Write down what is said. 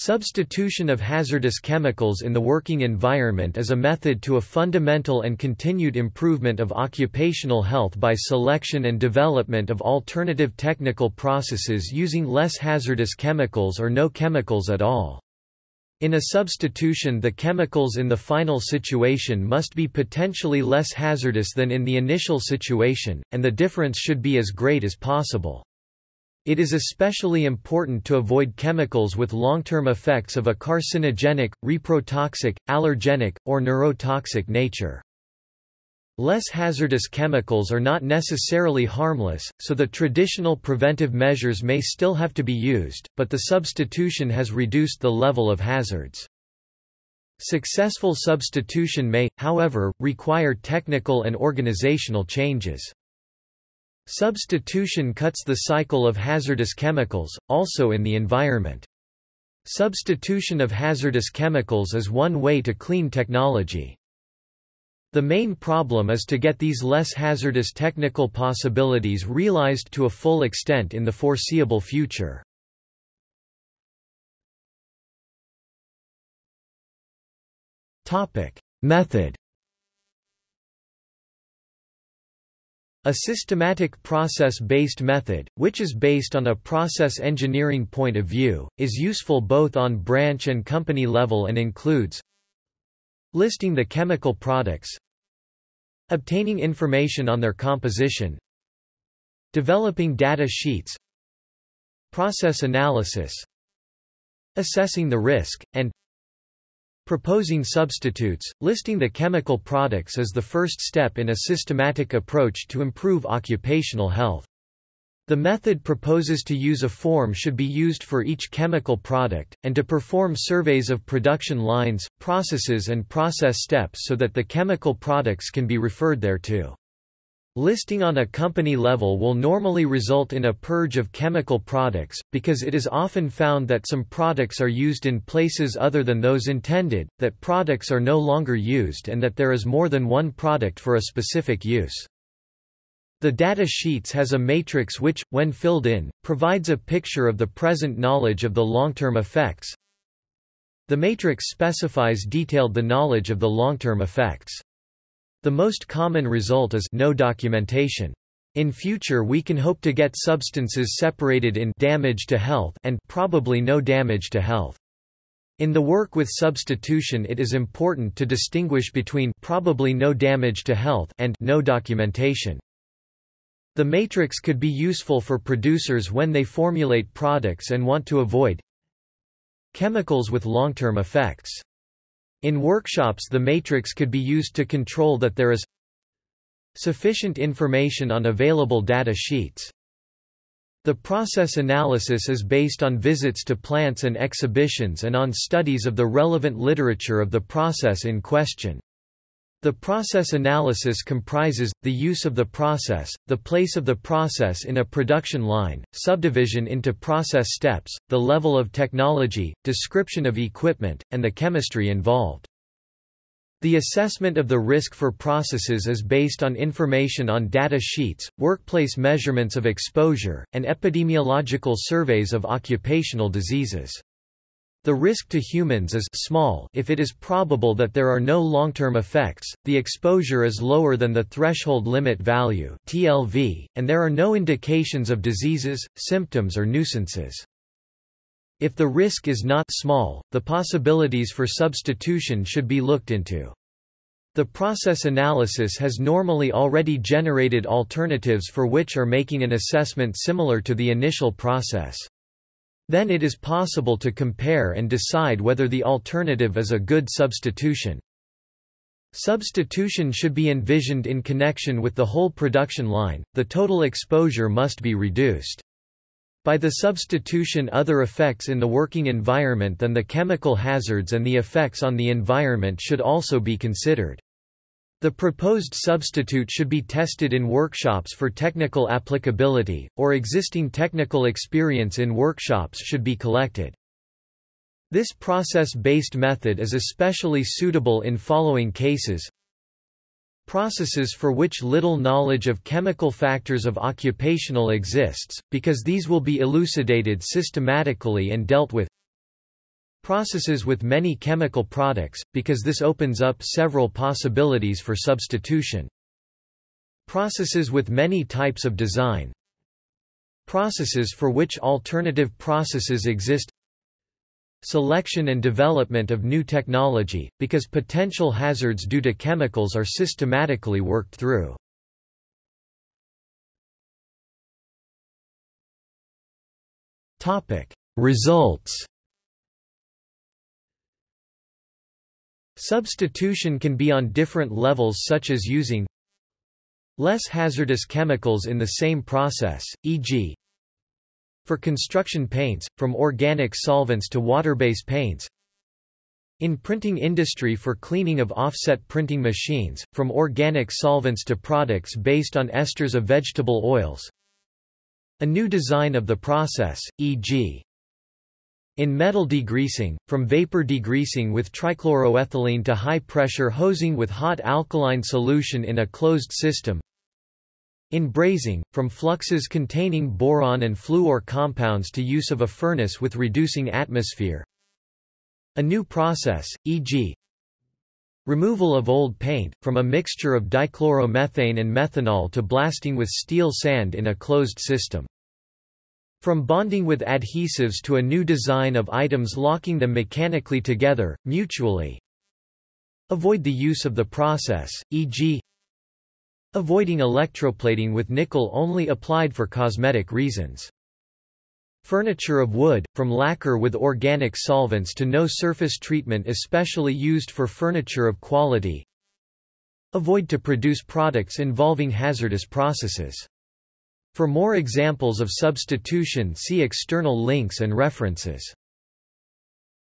Substitution of hazardous chemicals in the working environment is a method to a fundamental and continued improvement of occupational health by selection and development of alternative technical processes using less hazardous chemicals or no chemicals at all. In a substitution the chemicals in the final situation must be potentially less hazardous than in the initial situation, and the difference should be as great as possible. It is especially important to avoid chemicals with long-term effects of a carcinogenic, reprotoxic, allergenic, or neurotoxic nature. Less hazardous chemicals are not necessarily harmless, so the traditional preventive measures may still have to be used, but the substitution has reduced the level of hazards. Successful substitution may, however, require technical and organizational changes. Substitution cuts the cycle of hazardous chemicals, also in the environment. Substitution of hazardous chemicals is one way to clean technology. The main problem is to get these less hazardous technical possibilities realized to a full extent in the foreseeable future. Method A systematic process-based method, which is based on a process engineering point of view, is useful both on branch and company level and includes listing the chemical products obtaining information on their composition developing data sheets process analysis assessing the risk, and Proposing substitutes, listing the chemical products is the first step in a systematic approach to improve occupational health. The method proposes to use a form should be used for each chemical product, and to perform surveys of production lines, processes and process steps so that the chemical products can be referred thereto. Listing on a company level will normally result in a purge of chemical products, because it is often found that some products are used in places other than those intended, that products are no longer used and that there is more than one product for a specific use. The data sheets has a matrix which, when filled in, provides a picture of the present knowledge of the long-term effects. The matrix specifies detailed the knowledge of the long-term effects. The most common result is no documentation. In future we can hope to get substances separated in damage to health and probably no damage to health. In the work with substitution it is important to distinguish between probably no damage to health and no documentation. The matrix could be useful for producers when they formulate products and want to avoid chemicals with long-term effects. In workshops the matrix could be used to control that there is sufficient information on available data sheets. The process analysis is based on visits to plants and exhibitions and on studies of the relevant literature of the process in question. The process analysis comprises, the use of the process, the place of the process in a production line, subdivision into process steps, the level of technology, description of equipment, and the chemistry involved. The assessment of the risk for processes is based on information on data sheets, workplace measurements of exposure, and epidemiological surveys of occupational diseases. The risk to humans is small if it is probable that there are no long-term effects, the exposure is lower than the threshold limit value TLV, and there are no indications of diseases, symptoms or nuisances. If the risk is not small, the possibilities for substitution should be looked into. The process analysis has normally already generated alternatives for which are making an assessment similar to the initial process. Then it is possible to compare and decide whether the alternative is a good substitution. Substitution should be envisioned in connection with the whole production line, the total exposure must be reduced. By the substitution other effects in the working environment than the chemical hazards and the effects on the environment should also be considered. The proposed substitute should be tested in workshops for technical applicability, or existing technical experience in workshops should be collected. This process-based method is especially suitable in following cases processes for which little knowledge of chemical factors of occupational exists, because these will be elucidated systematically and dealt with Processes with many chemical products, because this opens up several possibilities for substitution. Processes with many types of design Processes for which alternative processes exist Selection and development of new technology, because potential hazards due to chemicals are systematically worked through. Results Substitution can be on different levels such as using less hazardous chemicals in the same process, e.g. for construction paints, from organic solvents to water-based paints in printing industry for cleaning of offset printing machines, from organic solvents to products based on esters of vegetable oils a new design of the process, e.g. In metal degreasing, from vapor degreasing with trichloroethylene to high-pressure hosing with hot alkaline solution in a closed system. In brazing, from fluxes containing boron and fluor compounds to use of a furnace with reducing atmosphere. A new process, e.g. Removal of old paint, from a mixture of dichloromethane and methanol to blasting with steel sand in a closed system. From bonding with adhesives to a new design of items locking them mechanically together, mutually. Avoid the use of the process, e.g. Avoiding electroplating with nickel only applied for cosmetic reasons. Furniture of wood, from lacquer with organic solvents to no surface treatment especially used for furniture of quality. Avoid to produce products involving hazardous processes. For more examples of substitution see external links and references.